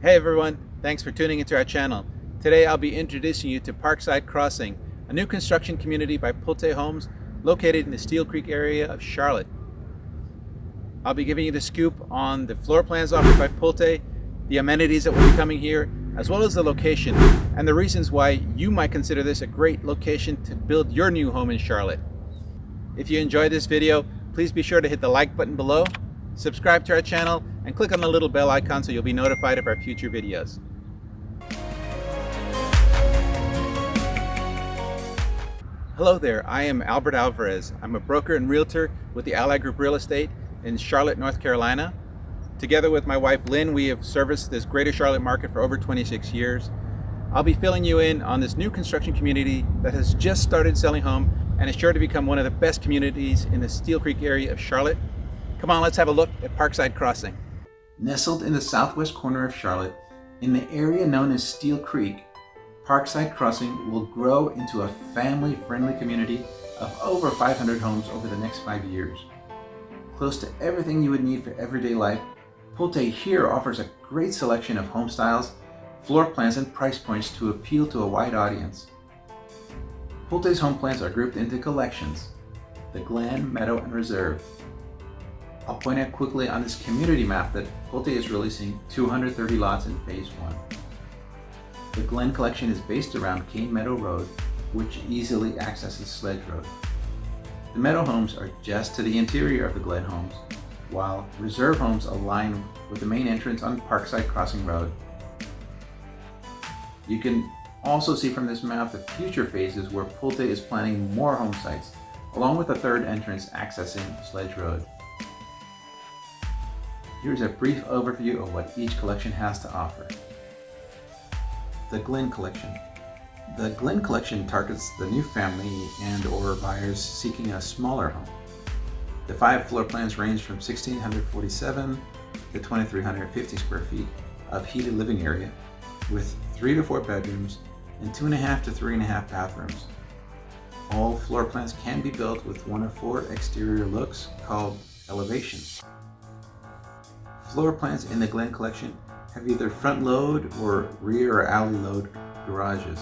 Hey everyone, thanks for tuning into our channel. Today I'll be introducing you to Parkside Crossing, a new construction community by Pulte Homes located in the Steele Creek area of Charlotte. I'll be giving you the scoop on the floor plans offered by Pulte, the amenities that will be coming here, as well as the location and the reasons why you might consider this a great location to build your new home in Charlotte. If you enjoyed this video, please be sure to hit the like button below, subscribe to our channel, and click on the little bell icon so you'll be notified of our future videos. Hello there, I am Albert Alvarez. I'm a broker and realtor with the Ally Group Real Estate in Charlotte, North Carolina. Together with my wife Lynn, we have serviced this greater Charlotte market for over 26 years. I'll be filling you in on this new construction community that has just started selling home and is sure to become one of the best communities in the Steele Creek area of Charlotte. Come on, let's have a look at Parkside Crossing. Nestled in the southwest corner of Charlotte, in the area known as Steele Creek, Parkside Crossing will grow into a family-friendly community of over 500 homes over the next five years. Close to everything you would need for everyday life, Pulte here offers a great selection of home styles, floor plans, and price points to appeal to a wide audience. Pulte's home plans are grouped into collections, the Glen, Meadow, and Reserve, I'll point out quickly on this community map that Pulte is releasing 230 lots in phase one. The Glen collection is based around Cane Meadow Road, which easily accesses Sledge Road. The Meadow homes are just to the interior of the Glen homes, while reserve homes align with the main entrance on Parkside Crossing Road. You can also see from this map the future phases where Pulte is planning more home sites, along with a third entrance accessing Sledge Road. Here's a brief overview of what each collection has to offer. The Glen Collection. The Glen Collection targets the new family and or buyers seeking a smaller home. The five floor plans range from 1,647 to 2,350 square feet of heated living area with three to four bedrooms and two and a half to three and a half bathrooms. All floor plans can be built with one of four exterior looks called elevation. Floor plans in the Glen collection have either front load or rear or alley load garages.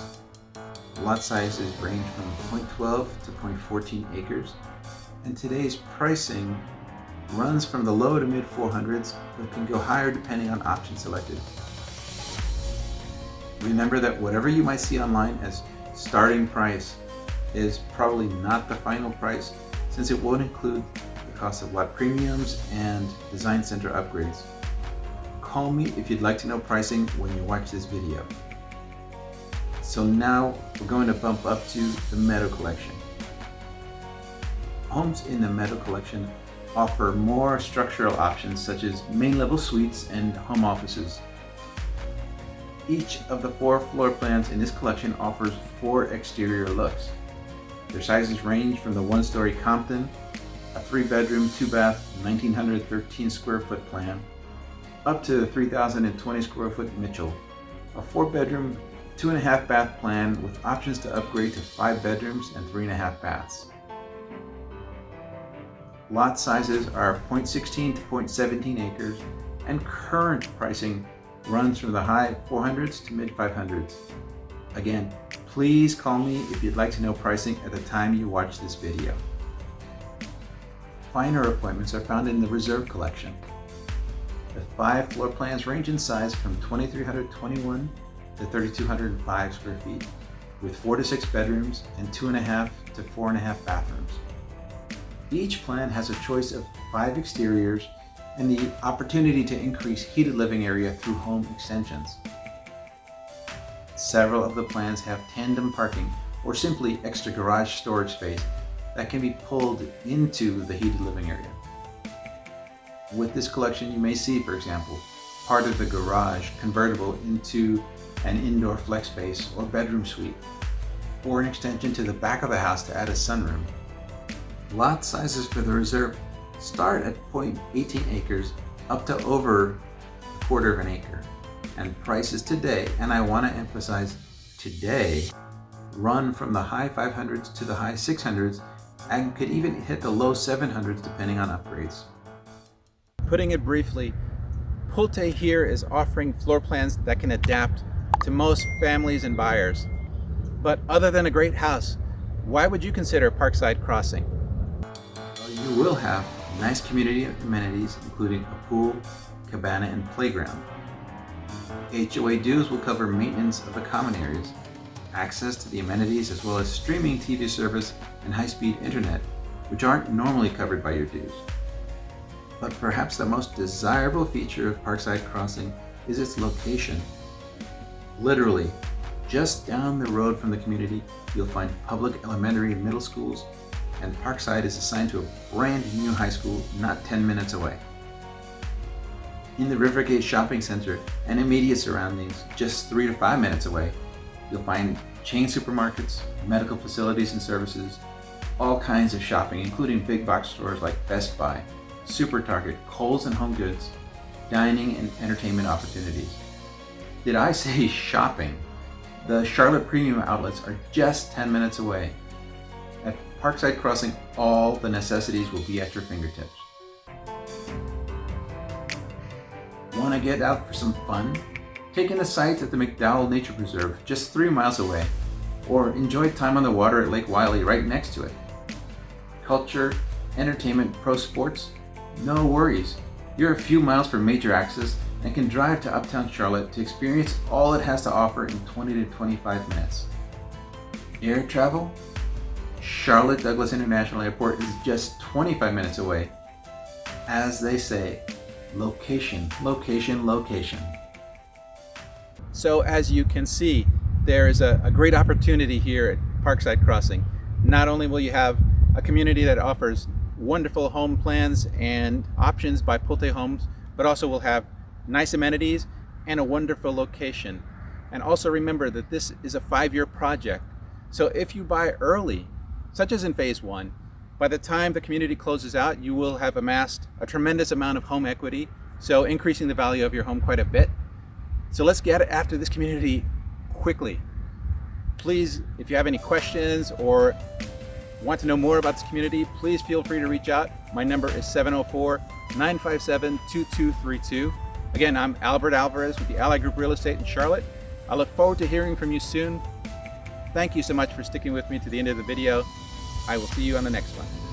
Lot sizes range from 0.12 to 0.14 acres, and today's pricing runs from the low to mid 400s, but can go higher depending on option selected. Remember that whatever you might see online as starting price is probably not the final price since it won't include cost of lot premiums and design center upgrades. Call me if you'd like to know pricing when you watch this video. So now we're going to bump up to the Meadow Collection. Homes in the Meadow Collection offer more structural options such as main level suites and home offices. Each of the four floor plans in this collection offers four exterior looks. Their sizes range from the one-story Compton a three bedroom, two bath, 1913 square foot plan, up to the 3020 square foot Mitchell, a four bedroom, two and a half bath plan with options to upgrade to five bedrooms and three and a half baths. Lot sizes are 0.16 to 0.17 acres and current pricing runs from the high 400s to mid 500s. Again, please call me if you'd like to know pricing at the time you watch this video finer appointments are found in the Reserve Collection. The five floor plans range in size from 2,321 to 3,205 square feet, with four to six bedrooms and two and a half to four and a half bathrooms. Each plan has a choice of five exteriors and the opportunity to increase heated living area through home extensions. Several of the plans have tandem parking or simply extra garage storage space that can be pulled into the heated living area. With this collection, you may see, for example, part of the garage convertible into an indoor flex space or bedroom suite, or an extension to the back of the house to add a sunroom. Lot sizes for the reserve start at 0.18 acres up to over a quarter of an acre. And prices today, and I want to emphasize today, run from the high 500s to the high 600s and could even hit the low 700s depending on upgrades. Putting it briefly, Pulte here is offering floor plans that can adapt to most families and buyers. But other than a great house, why would you consider Parkside Crossing? Well, you will have nice community amenities, including a pool, cabana, and playground. HOA dues will cover maintenance of the common areas, access to the amenities, as well as streaming TV service and high-speed internet, which aren't normally covered by your dues. But perhaps the most desirable feature of Parkside Crossing is its location. Literally, just down the road from the community, you'll find public elementary and middle schools, and Parkside is assigned to a brand new high school not 10 minutes away. In the Rivergate Shopping Center and immediate surroundings, just 3 to 5 minutes away, you'll find chain supermarkets, medical facilities and services, all kinds of shopping, including big box stores like Best Buy, Super Target, Kohl's and Home Goods, dining and entertainment opportunities. Did I say shopping? The Charlotte Premium Outlets are just 10 minutes away. At Parkside Crossing, all the necessities will be at your fingertips. Want to get out for some fun? Take in the sights at the McDowell Nature Preserve, just three miles away, or enjoy time on the water at Lake Wylie right next to it. Culture, entertainment, pro sports, no worries. You're a few miles from major access and can drive to Uptown Charlotte to experience all it has to offer in 20 to 25 minutes. Air travel? Charlotte Douglas International Airport is just 25 minutes away. As they say, location, location, location. So as you can see, there is a, a great opportunity here at Parkside Crossing. Not only will you have a community that offers wonderful home plans and options by Pulte Homes, but also we'll have nice amenities and a wonderful location. And also remember that this is a five-year project. So if you buy early, such as in phase one, by the time the community closes out, you will have amassed a tremendous amount of home equity, so increasing the value of your home quite a bit. So let's get after this community quickly. Please, if you have any questions or Want to know more about this community? Please feel free to reach out. My number is 704-957-2232. Again, I'm Albert Alvarez with the Ally Group Real Estate in Charlotte. I look forward to hearing from you soon. Thank you so much for sticking with me to the end of the video. I will see you on the next one.